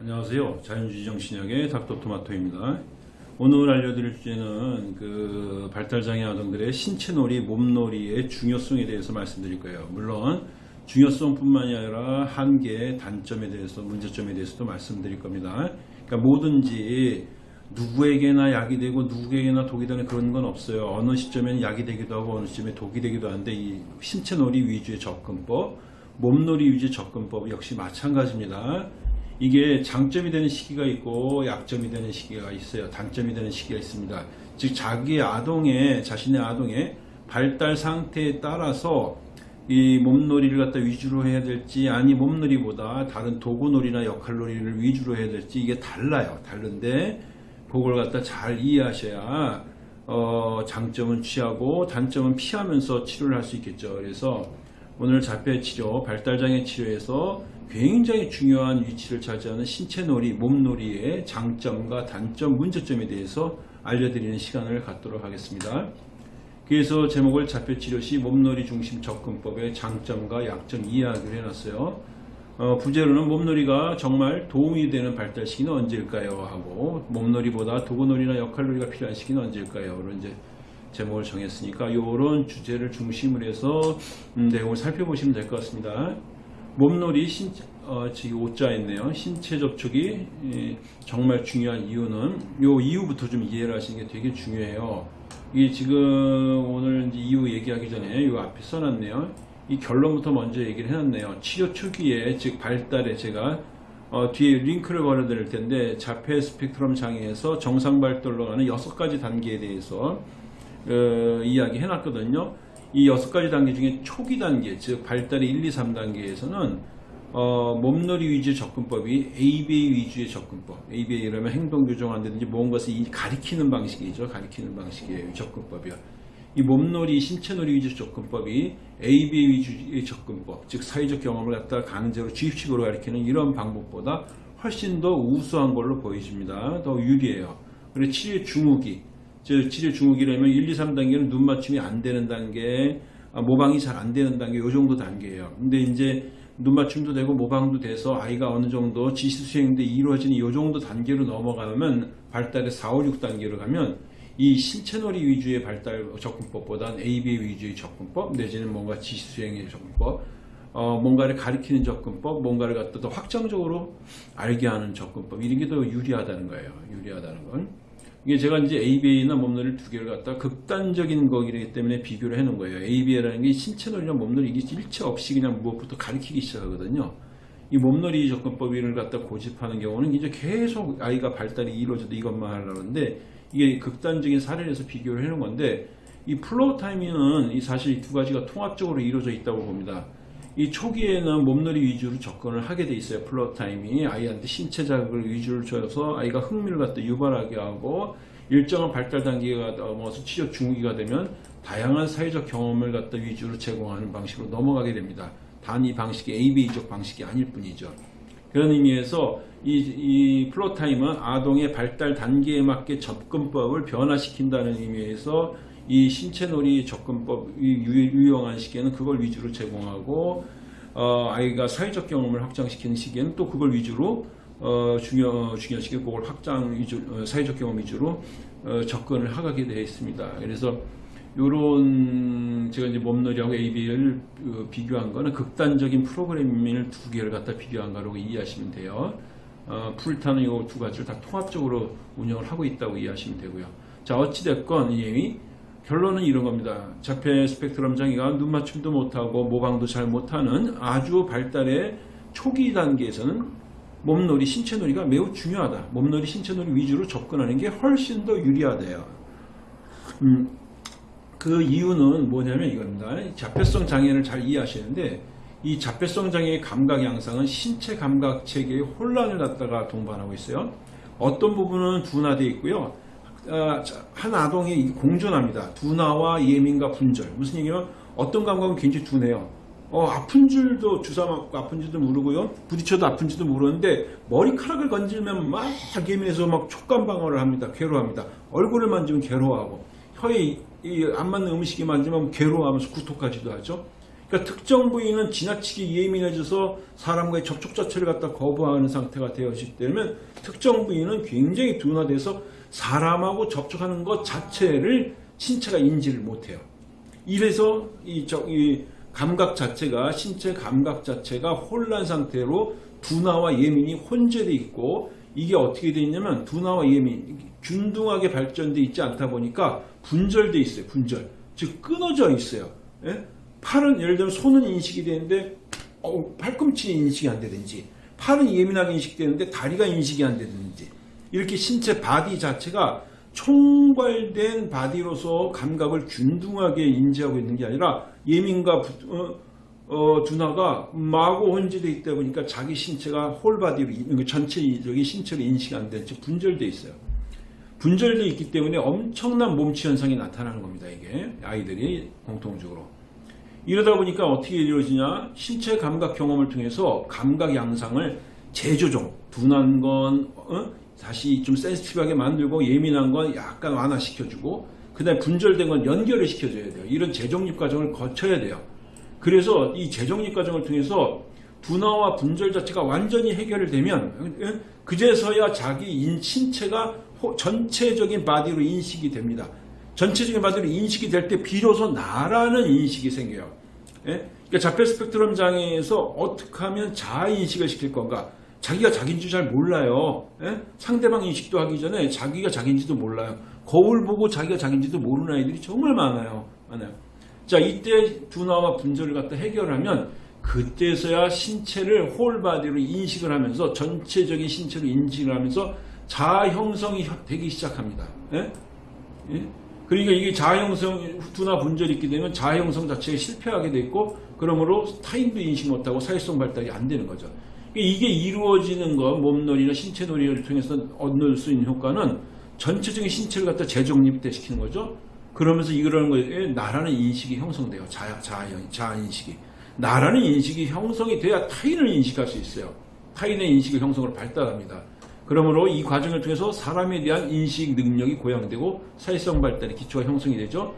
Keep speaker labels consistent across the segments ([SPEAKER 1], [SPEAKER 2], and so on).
[SPEAKER 1] 안녕하세요. 자연주의 정신학의 닥터토마토입니다. 오늘 알려드릴 주제는 그 발달장애 아동들의 신체놀이, 몸놀이의 중요성에 대해서 말씀드릴 거예요. 물론 중요성뿐만이 아니라 한계, 단점에 대해서, 문제점에 대해서도 말씀드릴 겁니다. 그러니까 뭐든지 누구에게나 약이 되고 누구에게나 독이 되는 그런 건 없어요. 어느 시점에는 약이 되기도 하고 어느 시점에 독이 되기도 하는데 이 신체놀이 위주의 접근법, 몸놀이 위주의 접근법 역시 마찬가지입니다. 이게 장점이 되는 시기가 있고 약점이 되는 시기가 있어요. 단점이 되는 시기가 있습니다. 즉 자기 아동의 자신의 아동의 발달 상태에 따라서 이 몸놀이를 갖다 위주로 해야 될지 아니 몸놀이보다 다른 도구놀이나 역할놀이를 위주로 해야 될지 이게 달라요. 다른데 그걸 갖다 잘 이해하셔야 어, 장점은 취하고 단점은 피하면서 치료를 할 수 있겠죠. 그래서 오늘 자폐 치료, 발달장애 치료에서 굉장히 중요한 위치를 차지하는 신체놀이, 몸놀이의 장점과 단점, 문제점에 대해서 알려드리는 시간을 갖도록 하겠습니다. 그래서 제목을 자폐 치료 시 몸놀이 중심 접근법의 장점과 약점 이야기를 해놨어요. 어, 부제로는 몸놀이가 정말 도움이 되는 발달 시기는 언제일까요? 하고 몸놀이보다 도구놀이나 역할놀이가 필요한 시기는 언제일까요? 그런 이제 제목을 정했으니까 이런 주제를 중심으로 해서 음, 내용을 살펴보시면 될 것 같습니다. 몸놀이 신, 어, 지금 오자 있네요. 신체 접촉이 예, 정말 중요한 이유는 요 이유부터 좀 이해를 하시는 게 되게 중요해요. 이게 지금 오늘 이유 얘기하기 전에 요 앞에 써놨네요. 이 결론부터 먼저 얘기를 해놨네요. 치료 초기에 즉 발달에 제가 어, 뒤에 링크를 걸어드릴 텐데 자폐 스펙트럼 장애에서 정상 발달로 가는 여섯 가지 단계에 대해서 어, 이야기 해놨거든요. 이 여섯 가지 단계 중에 초기 단계, 즉 발달의 1, 2, 3단계에서는 어, 몸놀이 위주의 접근법이 ABA 위주의 접근법. ABA라면 행동 교정한다든지 무언가를 가리키는 방식이죠. 가리키는 방식의 접근법이요. 이 몸놀이, 신체놀이 위주 접근법이 ABA 위주의 접근법, 즉 사회적 경험을 갖다 강제로 주입식으로 가리키는 이런 방법보다 훨씬 더 우수한 걸로 보여집니다. 더 유리해요. 그리고 치료 중후기, 즉 치료 중후기라면 1, 2, 3단계는 눈 맞춤이 안 되는 단계, 아, 모방이 잘 안 되는 단계, 요 정도 단계예요. 근데 이제 눈 맞춤도 되고 모방도 돼서 아이가 어느 정도 지시 수행도 이루어지는 이 정도 단계로 넘어가면 발달의 4, 5, 6단계로 가면 이 신체놀이 위주의 발달 접근법보다는 ABA 위주의 접근법 내지는 뭔가 지시 수행의 접근법 어, 뭔가를 가리키는 접근법 뭔가를 갖다 더 확정적으로 알게 하는 접근법 이런 게 더 유리하다는 거예요. 유리하다는 건. 이게 제가 이제 ABA나 몸놀이를 두 개를 갖다 극단적인 거기 때문에 비교를 해놓은 거예요. ABA라는 게 신체 놀이나 몸놀이 이게 일체 없이 그냥 무엇부터 가르치기 시작하거든요. 이 몸놀이 접근법을 갖다 고집하는 경우는 이제 계속 아이가 발달이 이루어져도 이것만 하려는데 이게 극단적인 사례에서 비교를 해놓은 건데 이 Floortime은 이 사실 이 두 가지가 통합적으로 이루어져 있다고 봅니다. 이 초기에는 몸놀이 위주로 접근을 하게 돼 있어요. Floortime이 아이한테 신체 자극을 위주로 줘서 아이가 흥미를 갖다 유발하게 하고 일정한 발달 단계가 넘어서 치료 중후기가 되면 다양한 사회적 경험을 갖다 위주로 제공하는 방식으로 넘어가게 됩니다. 단 이 방식이 ABA적 방식이 아닐 뿐이죠. 그런 의미에서 이, 이 Floortime은 아동의 발달 단계에 맞게 접근법을 변화시킨다는 의미에서 이 신체놀이 접근법 유용한 시기에는 그걸 위주로 제공하고 어, 아이가 사회적 경험을 확장시키는 시기에는 또 그걸 위주로 어, 중요 중요 시기 그걸 확장 위주 어, 사회적 경험 위주로 어, 접근을 하게 되어 있습니다. 그래서 요런 제가 이제 몸놀이하고 AB를 어, 비교한 거는 극단적인 프로그래밍을 두 개를 갖다 비교한 거라고 이해하시면 돼요. 어, 풀타는 이 두 가지를 다 통합적으로 운영을 하고 있다고 이해하시면 되고요. 자 어찌됐건 이 결론은 이런 겁니다. 자폐 스펙트럼 장애가 눈 맞춤도 못하고 모방도 잘 못하는 아주 발달의 초기 단계에서는 몸놀이, 신체놀이가 매우 중요하다. 몸놀이, 신체놀이 위주로 접근하는 게 훨씬 더 유리하대요. 음, 그 이유는 뭐냐면 이겁니다. 자폐성 장애를 잘 이해하시는데 이 자폐성 장애의 감각 양상은 신체 감각 체계의 혼란을 갖다가 동반하고 있어요. 어떤 부분은 둔화되어 있고요. 어, 한 아동이 공존합니다. 둔화와 예민과 분절. 무슨 얘기냐면 어떤 감각은 굉장히 둔해요. 어, 아픈 줄도 주사 맞고 아픈 줄도 모르고요. 부딪혀도 아픈지도 모르는데 머리카락을 건질면 막 예민해서 막 촉감 방어를 합니다. 괴로워합니다. 얼굴을 만지면 괴로워하고 혀에 안 맞는 음식이 만지면 괴로워하면서 구토까지도 하죠. 그러니까 특정 부위는 지나치게 예민해져서 사람과의 접촉 자체를 갖다 거부하는 상태가 되었기 때문에 특정 부위는 굉장히 둔화돼서 사람하고 접촉하는 것 자체를 신체가 인지를 못해요. 이래서 이, 저, 이 감각 자체가 신체 감각 자체가 혼란 상태로 둔화와 예민이 혼재돼 있고 이게 어떻게 돼 있냐면 둔화와 예민 균등하게 발전돼 있지 않다 보니까 분절돼 있어요. 분절 즉 끊어져 있어요. 예? 팔은 예를 들면 손은 인식이 되는데 어, 팔꿈치 인식이 안 되든지 팔은 예민하게 인식되는데 다리가 인식이 안 되든지 이렇게 신체 body 자체가 총괄된 body로서 감각을 균등하게 인지하고 있는 게 아니라 예민과 부, 어, 어, 둔화가 마구 혼재되어 있다 보니까 자기 신체가 whole body로 그 전체적인 신체로 인식이 안 되는 즉 분절되어 있어요. 분절되어 있기 때문에 엄청난 몸치 현상이 나타나는 겁니다. 이게 아이들이 공통적으로. 이러다 보니까 어떻게 이루어지냐 신체 감각 경험을 통해서 감각 양상을 재조정 둔한 건 어? 다시 좀 센시티브하게 만들고 예민한 건 약간 완화시켜주고 그 다음에 분절된 건 연결을 시켜줘야 돼요 이런 재정립 과정을 거쳐야 돼요 그래서 이 재정립 과정을 통해서 둔화와 분절 자체가 완전히 해결되면 어? 그제서야 자기 인, 신체가 전체적인 body로 인식이 됩니다 전체적인 body로 인식이 될 때 비로소 나라는 인식이 생겨요 예? 그러니까 자폐 스펙트럼 장애에서 어떻게 하면 자아 인식을 시킬 건가? 자기가 자기인지 잘 몰라요. 예? 상대방 인식도 하기 전에 자기가 자기인지도 몰라요. 거울 보고 자기가 자기인지도 모르는 아이들이 정말 많아요. 많아요. 자, 이때 둔화와 분절을 갖다 해결하면 그때서야 신체를 whole body로 인식을 하면서 전체적인 신체로 인식을 하면서 자아 형성이 되기 시작합니다. 예? 예? 그러니까 이게 자아형성 둔화 분절이 있게 되면 자아형성 자체가 실패하게 돼 있고 그러므로 타인도 인식 못하고 사회성 발달이 안 되는 거죠. 이게 이루어지는 것, 몸놀이나 신체놀이를 통해서 얻을 수 있는 효과는 전체적인 신체를 갖다 재정립대 시키는 거죠. 그러면서 이러는 거에 나라는 인식이 형성돼요. 자아, 자아, 자아 인식이. 나라는 인식이 형성이 돼야 타인을 인식할 수 있어요. 타인의 인식의 형성을 발달합니다. 그러므로 이 과정을 통해서 사람에 대한 인식 능력이 고양되고 사회성 발달의 기초가 형성이 되죠.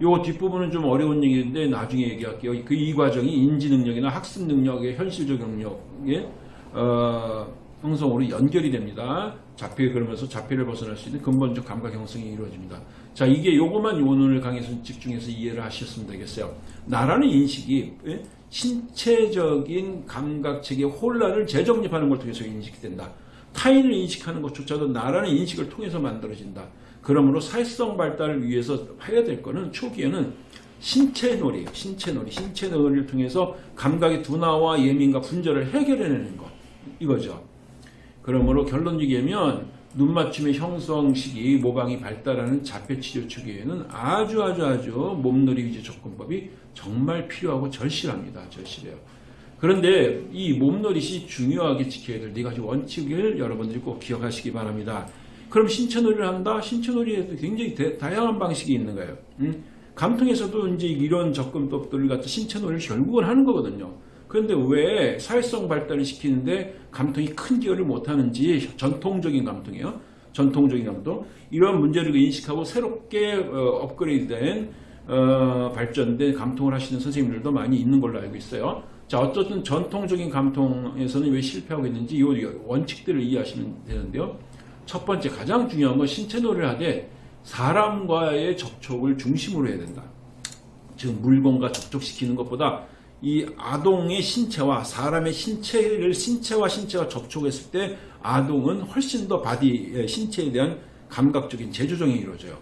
[SPEAKER 1] 요 뒷부분은 좀 어려운 얘기인데 나중에 얘기할게요. 그 이 과정이 인지 능력이나 학습 능력의 현실적 능력의 어, 형성으로 연결이 됩니다. 자폐 그러면서 자폐를 벗어날 수 있는 근본적 감각 형성이 이루어집니다. 자 이게 요것만 오늘 강의에서 집중해서 이해를 하셨으면 되겠어요. 나라는 인식이 예? 신체적인 감각체계 혼란을 재정립하는 걸 통해서 인식이 된다. 타인을 인식하는 것조차도 나라는 인식을 통해서 만들어진다. 그러므로 사회성 발달을 위해서 해야 될 거는 초기에는 신체놀이, 신체놀이, 신체놀이를 통해서 감각의 둔화와 예민과 분절을 해결해내는 것 이거죠. 그러므로 결론적이면 눈 맞춤의 형성 시기 모방이 발달하는 자폐치료 초기에는 아주 아주 아주 몸놀이 위주 접근법이 정말 필요하고 절실합니다. 절실해요. 그런데 이 몸놀이 시 중요하게 지켜야 될 네 가지 원칙을 여러분들이 꼭 기억하시기 바랍니다. 그럼 신체놀이를 한다? 신체놀이에도 굉장히 대, 다양한 방식이 있는 거예요. 음? 감통에서도 이제 이런 접근법들을 갖다 신체놀이를 결국은 하는 거거든요. 그런데 왜 사회성 발달을 시키는데 감통이 큰 기여를 못하는지 전통적인 감통이에요. 전통적인 감통. 이런 문제를 인식하고 새롭게 어, 업그레이드된 어, 발전된 감통을 하시는 선생님들도 많이 있는 걸로 알고 있어요. 자, 어쨌든 전통적인 감통에서는 왜 실패하고 있는지 이 원칙들을 이해하시면 되는데요. 첫 번째 가장 중요한 건 신체 놀이를 하되 사람과의 접촉을 중심으로 해야 된다. 즉 물건과 접촉시키는 것보다 이 아동의 신체와 사람의 신체를 신체와 신체가 접촉했을 때 아동은 훨씬 더 body 신체에 대한 감각적인 재조정이 이루어져요.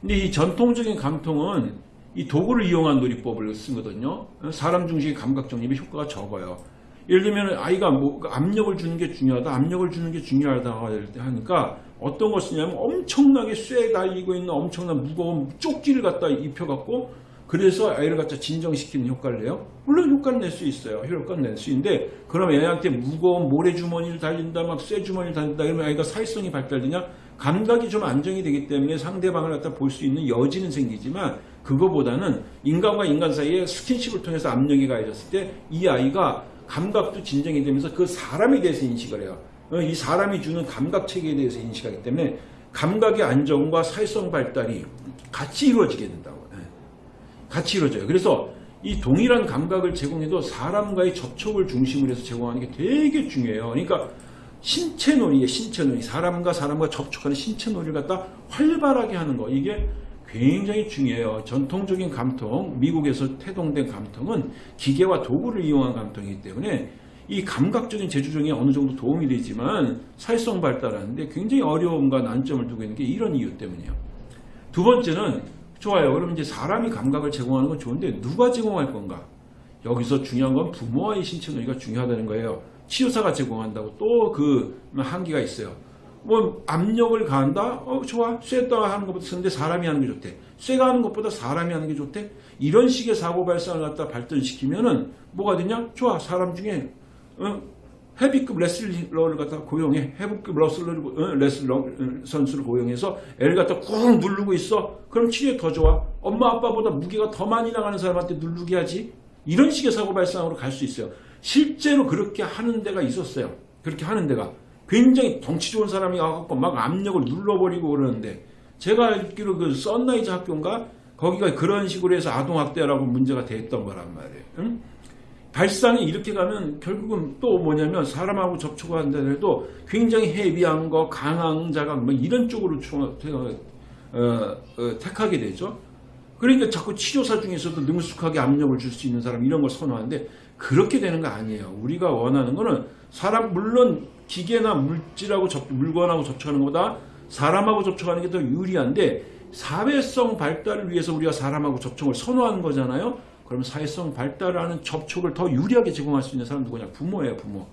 [SPEAKER 1] 근데 이 전통적인 감통은 이 도구를 이용한 놀이법을 쓰거든요. 사람 중심의 감각 정립의 효과가 적어요. 예를 들면 아이가 뭐 압력을 주는 게 중요하다, 압력을 주는 게 중요하다 하니까 어떤 걸 쓰냐면 엄청나게 쇠에 달리고 있는 엄청난 무거운 쪽지를 갖다 입혀갖고 그래서 아이를 갖다 진정시키는 효과를 내요. 물론 효과를 낼 수 있어요. 효과를 낼 수 있는데 그럼 애한테 무거운 모래주머니를 달린다, 막 쇠주머니를 달린다 그러면 아이가 사회성이 발달되냐? 감각이 좀 안정이 되기 때문에 상대방을 갖다 볼 수 있는 여지는 생기지만 그거보다는 인간과 인간 사이에 스킨십을 통해서 압력이 가해졌을 때 이 아이가 감각도 진정이 되면서 그 사람에 대해서 인식을 해요. 어, 이 사람이 주는 감각 체계에 대해서 인식하기 때문에 감각의 안정과 사회성 발달이 같이 이루어지게 된다고. 예. 같이 이루어져요. 그래서 이 동일한 감각을 제공해도 사람과의 접촉을 중심으로 해서 제공하는 게 되게 중요해요. 그러니까 신체 놀이에 신체 놀이 사람과 사람과 접촉하는 신체 놀이를 갖다 활발하게 하는 거 이게 굉장히 중요해요. 전통적인 감통 미국에서 태동된 감통은 기계와 도구를 이용한 감통이기 때문에 이 감각적인 재주중에 어느 정도 도움이 되지만 사회성 발달하는데 굉장히 어려움과 난점을 두고 있는 게 이런 이유 때문이에요. 두 번째는 좋아요. 그럼 이제 사람이 감각을 제공하는 건 좋은데 누가 제공할 건가? 여기서 중요한 건 부모와의 신체 놀이가 중요하다는 거예요. 치료사가 제공한다고 또 그 한계가 있어요. 뭐 압력을 가한다? 어 좋아. 쇠다 하는 것보다 쓰는데 사람이 하는 게 좋대. 쇠가 하는 것보다 사람이 하는 게 좋대. 이런 식의 사고 발상을 갖다 발전시키면은 뭐가 되냐? 좋아. 사람 중에 어, 헤비급 레슬러를 갖다 고용해. 헤비급 레슬러를, 어, 레슬러 선수를 고용해서 애를 갖다 꾹 누르고 있어. 그럼 치료에 더 좋아. 엄마 아빠보다 무게가 더 많이 나가는 사람한테 누르게 하지. 이런 식의 사고 발상으로 갈 수 있어요. 실제로 그렇게 하는 데가 있었어요. 그렇게 하는 데가. 굉장히 덩치 좋은 사람이 와갖고 막 압력을 눌러버리고 그러는데 제가 알기로 그 썬라이즈 학교인가 거기가 그런 식으로 해서 아동학대라고 문제가 됐던 거란 말이에요. 응? 발상이 이렇게 가면 결국은 또 뭐냐면 사람하고 접촉을 한다 해도 굉장히 heavy한 거, 강한 자극 뭐 이런 쪽으로 어, 어, 택하게 되죠. 그러니까 자꾸 치료사 중에서도 능숙하게 압력을 줄 수 있는 사람 이런 걸 선호하는데 그렇게 되는 거 아니에요. 우리가 원하는 거는 사람 물론 기계나 물질하고 접, 물건하고 접촉하는 것보다 사람하고 접촉하는 게 더 유리한데 사회성 발달을 위해서 우리가 사람하고 접촉을 선호하는 거잖아요. 그러면 사회성 발달을 하는 접촉을 더 유리하게 제공할 수 있는 사람 누구냐? 부모예요, 부모.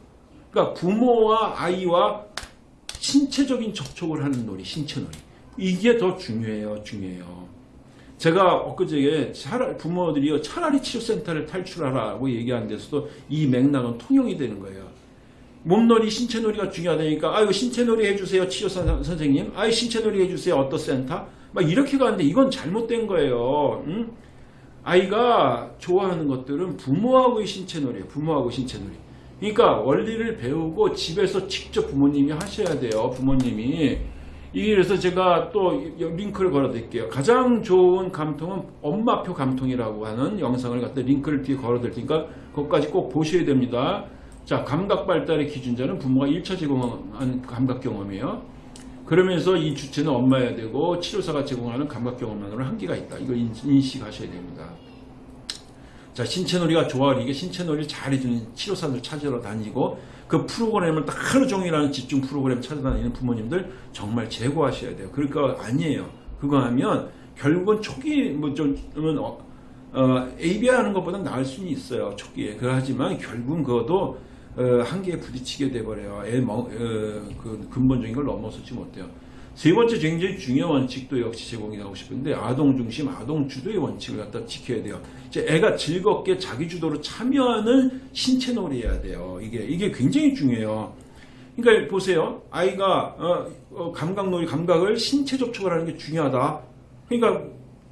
[SPEAKER 1] 그러니까 부모와 아이와 신체적인 접촉을 하는 놀이, 신체 놀이. 이게 더 중요해요, 중요해요. 제가 엊그제 부모들이 차라리 치료센터를 탈출하라고 얘기한 데서도 이 맥락은 통용이 되는 거예요. 몸놀이, 신체놀이가 중요하다니까 아이고 신체놀이 해주세요 치료사 선생님 아이 신체놀이 해주세요 어떤 센터 막 이렇게 가는데 이건 잘못된 거예요. 응? 아이가 좋아하는 것들은 부모하고의 신체놀이에요. 부모하고 신체놀이. 그러니까 원리를 배우고 집에서 직접 부모님이 하셔야 돼요. 부모님이. 이래서 제가 또 링크를 걸어 드릴게요. 가장 좋은 감통은 엄마표 감통이라고 하는 영상을 갖다 링크를 뒤에 걸어 드릴 테니까 그것까지 꼭 보셔야 됩니다. 자, 감각 발달의 기준자는 부모가 1차 제공한 감각 경험이에요. 그러면서 이 주체는 엄마여야 되고 치료사가 제공하는 감각 경험만으로 한계가 있다. 이걸 인식하셔야 됩니다. 자, 신체놀이가 좋아하는 이게 신체놀이를 잘해주는 치료사들 찾으러 다니고 그 프로그램을 딱 하루 종일 하는 집중 프로그램 찾아다니는 부모님들 정말 제거하셔야 돼요. 그러니까 아니에요. 그거 하면 결국은 초기 뭐좀 어, 어, ABI 하는 것보다 나을 수는 있어요. 초기에. 그 하지만 결국은 그것도 어, 한계에 부딪히게 돼버려요. 애, 어, 그 근본적인 걸 넘어서지 못해요. 세 번째 굉장히 중요한 원칙도 역시 제공이 하고 싶은데 아동 중심, 아동 주도의 원칙을 갖다 지켜야 돼요. 이제 애가 즐겁게 자기 주도로 참여하는 신체 놀이해야 돼요. 이게 이게 굉장히 중요해요. 그러니까 보세요. 아이가 어, 어, 감각 놀이, 감각을 신체 접촉을 하는 게 중요하다. 그러니까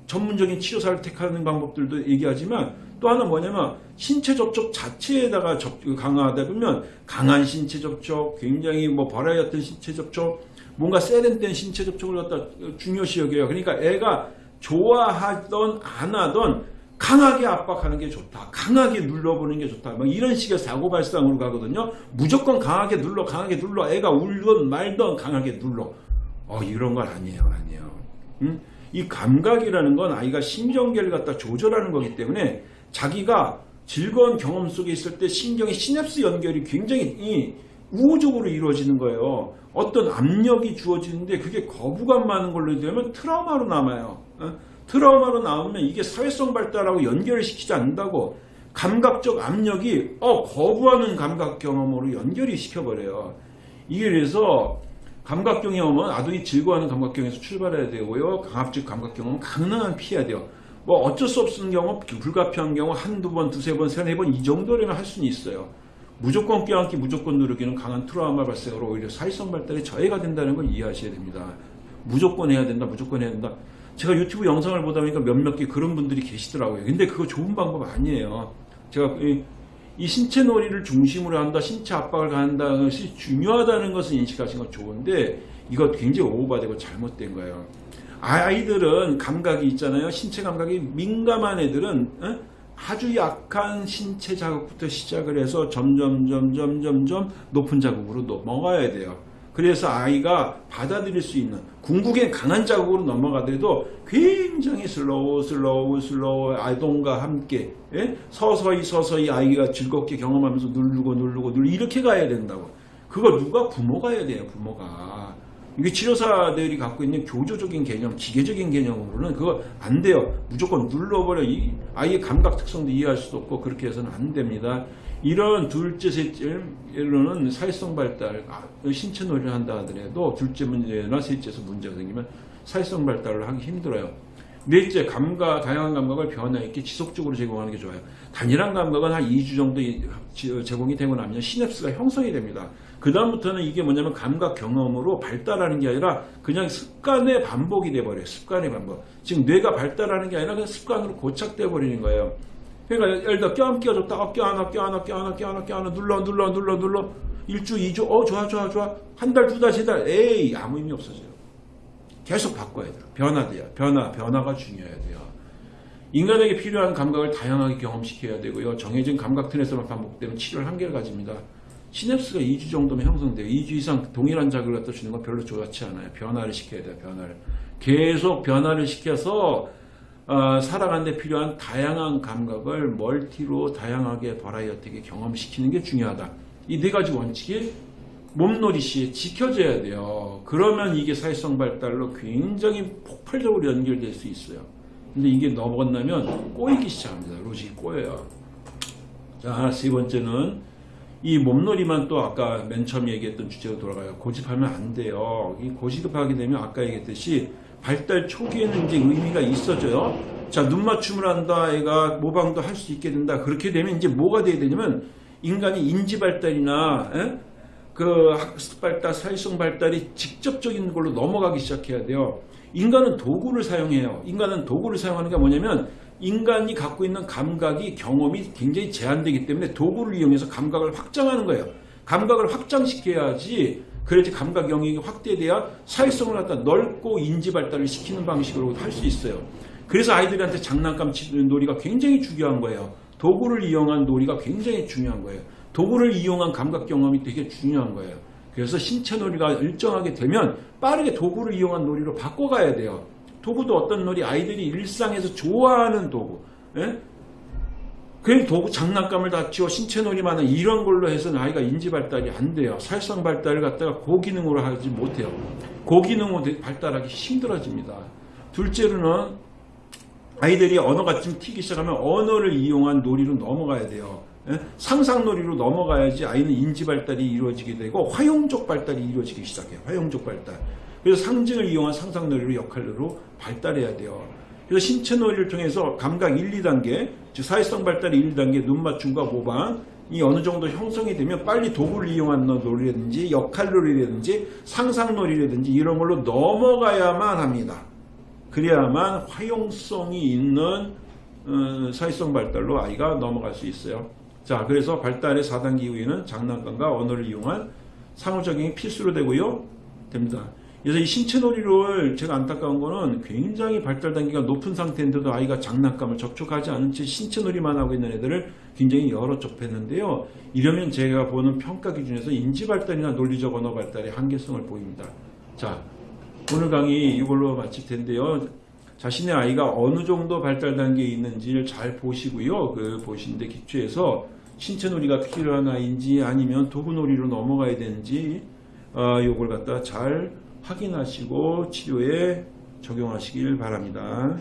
[SPEAKER 1] 전문적인 치료사를 택하는 방법들도 얘기하지만 또 하나 뭐냐면 신체 접촉 자체에다가 접, 강화하다 보면 강한 신체 접촉, 굉장히 뭐 버라이어튼 신체 접촉, 뭔가 세련된 신체 접촉을 갖다 중요시 여겨요. 그러니까 애가 좋아하던 안 하던 강하게 압박하는 게 좋다. 강하게 눌러보는 게 좋다. 뭐 이런 식의 사고 발상으로 가거든요. 무조건 강하게 눌러 강하게 눌러 애가 울던 말던 강하게 눌러. 어 이런 건 아니에요. 아니에요. 음? 이 감각이라는 건 아이가 신경계를 갖다 조절하는 거기 때문에 자기가 즐거운 경험 속에 있을 때 신경의 시냅스 연결이 굉장히 우호적으로 이루어지는 거예요. 어떤 압력이 주어지는데 그게 거부감 많은 걸로 되면 트라우마로 남아요. 어? 트라우마로 나오면 이게 사회성 발달하고 연결을 시키지 않는다고 감각적 압력이 어 거부하는 감각 경험으로 연결이 시켜버려요. 이게 그래서 감각 경험은 아동이 즐거워하는 감각 경험에서 출발해야 되고요. 강압적 감각 경험은 가능한 피해야 돼요. 뭐 어쩔 수 없는 경우, 불가피한 경우 한두 번, 두세 번, 세네 번 이 정도라면 할 수는 있어요. 무조건 껴안기, 무조건 누르기는 강한 트라우마 발생으로 오히려 사회성 발달에 저해가 된다는 걸 이해하셔야 됩니다. 무조건 해야 된다, 무조건 해야 된다. 제가 유튜브 영상을 보다 보니까 몇몇 개 그런 분들이 계시더라고요. 근데 그거 좋은 방법 아니에요. 제가 이, 이 신체 놀이를 중심으로 한다, 신체 압박을 가한다는 것이 중요하다는 것을 인식하신 건 좋은데 이거 굉장히 오버되고 잘못된 거예요. 아이들은 감각이 있잖아요. 신체 감각이 민감한 애들은 어? 아주 약한 신체 자극부터 시작을 해서 점점 점점 점점 높은 자극으로 넘어가야 돼요. 그래서 아이가 받아들일 수 있는 궁극의 강한 자극으로 넘어가더라도 굉장히 slow slow slow 아동과 함께 예? 서서히 서서히 아이가 즐겁게 경험하면서 누르고 누르고 누르고 이렇게 가야 된다고. 그거 누가 부모가 해야 돼요. 부모가. 이게 치료사들이 갖고 있는 교조적인 개념, 기계적인 개념으로는 그거 안 돼요. 무조건 눌러버려. 이 아이의 감각 특성도 이해할 수도 없고 그렇게 해서는 안 됩니다. 이런 둘째, 셋째로는 사회성 발달, 아, 신체 놀이를 한다 하더라도 둘째 문제나 셋째에서 문제가 생기면 사회성 발달을 하기 힘들어요. 넷째, 감각, 다양한 감각을 변화 있게 지속적으로 제공하는 게 좋아요. 단일한 감각은 한 2주 정도 제공이 되고 나면 시냅스가 형성이 됩니다. 그 다음부터는 이게 뭐냐면 감각 경험으로 발달하는 게 아니라 그냥 습관의 반복이 돼버려요. 습관의 반복. 지금 뇌가 발달하는 게 아니라 그냥 습관으로 고착돼 버리는 거예요. 그러니까 예를 들어 껴안 어, 껴안아 껴안아 껴안아 껴안아 껴안아 눌러 눌러 눌러 눌러 일주 이주 어 좋아 좋아 좋아 한 달 두 달 세 달 에이 아무 의미 없어져요. 계속 바꿔야 돼요. 변화돼요. 변화 변화가 중요해야 돼요. 인간에게 필요한 감각을 다양하게 경험시켜야 되고요. 정해진 감각 틀에서만 반복되면 치료를 한계를 가집니다. 시냅스가 2주 정도면 형성돼요. 2주 이상 동일한 자극을 갖다 주는 건 별로 좋지 않아요. 변화를 시켜야 돼요. 변화를. 계속 변화를 시켜서 어, 살아가는 데 필요한 다양한 감각을 멀티로 다양하게 버라이어티하게 경험시키는 게 중요하다. 이 네 가지 원칙이 몸놀이 시에 지켜져야 돼요. 그러면 이게 사회성 발달로 굉장히 폭발적으로 연결될 수 있어요. 근데 이게 넘어간다면 꼬이기 시작합니다. 로직이 꼬여요. 자, 세 번째는 이 몸놀이만 또 아까 맨 처음 얘기했던 주제로 돌아가요. 고집하면 안 돼요. 이 고집하게 되면 아까 얘기했듯이 발달 초기에는 이제 의미가 있어져요. 자, 눈 맞춤을 한다. 애가 모방도 할 수 있게 된다. 그렇게 되면 이제 뭐가 돼야 되냐면 인간이 인지 발달이나 에? 그 학습 발달, 사회성 발달이 직접적인 걸로 넘어가기 시작해야 돼요. 인간은 도구를 사용해요. 인간은 도구를 사용하는 게 뭐냐면 인간이 갖고 있는 감각이 경험이 굉장히 제한되기 때문에 도구를 이용해서 감각을 확장하는 거예요. 감각을 확장시켜야지 그래야지 감각 영역이 확대돼야 사회성을 갖다 넓고 인지 발달을 시키는 방식으로 할 수 있어요. 그래서 아이들한테 장난감 치는 놀이가 굉장히 중요한 거예요. 도구를 이용한 놀이가 굉장히 중요한 거예요. 도구를 이용한 감각 경험이 되게 중요한 거예요. 그래서 신체 놀이가 일정하게 되면 빠르게 도구를 이용한 놀이로 바꿔가야 돼요. 도구도 어떤 놀이 아이들이 일상에서 좋아하는 도구. 예? 그 도구 장난감을 다 치워 신체 놀이만 한 이런 걸로 해서는 아이가 인지 발달이 안 돼요. 살성 발달을 갖다가 고기능으로 하지 못해요. 고기능으로 발달하기 힘들어집니다. 둘째로는 아이들이 언어가 좀 튀기 시작하면 언어를 이용한 놀이로 넘어가야 돼요. 예? 상상놀이로 넘어가야지 아이는 인지 발달이 이루어지게 되고 화용적 발달이 이루어지기 시작해요. 화용적 발달. 그래서 상징을 이용한 상상놀이로 역할로 발달해야 돼요. 그래서 신체놀이를 통해서 감각 1, 2단계, 즉 사회성 발달의 1, 2단계 눈 맞춤과 모방 이 어느 정도 형성이 되면 빨리 도구를 이용한 놀이라든지 역할 놀이라든지 상상 놀이라든지 이런 걸로 넘어가야만 합니다. 그래야만 화용성이 있는 어, 사회성 발달로 아이가 넘어갈 수 있어요. 자, 그래서 발달의 4단계 이후에는 장난감과 언어를 이용한 상호작용이 필수로 되고요. 됩니다. 그래서 이 신체 놀이를 제가 안타까운 거는 굉장히 발달 단계가 높은 상태인데도 아이가 장난감을 접촉하지 않은 채 신체 놀이만 하고 있는 애들을 굉장히 여러 접했는데요. 이러면 제가 보는 평가 기준에서 인지 발달이나 논리적 언어 발달의 한계성을 보입니다. 자, 오늘 강의 이걸로 마칠 텐데요. 자신의 아이가 어느 정도 발달 단계에 있는지를 잘 보시고요. 그 보시는데 기초해서 신체 놀이가 필요한 아이인지 아니면 도구 놀이로 넘어가야 되는지 어, 요걸 갖다 잘 확인하시고 치료에 적용하시길 바랍니다.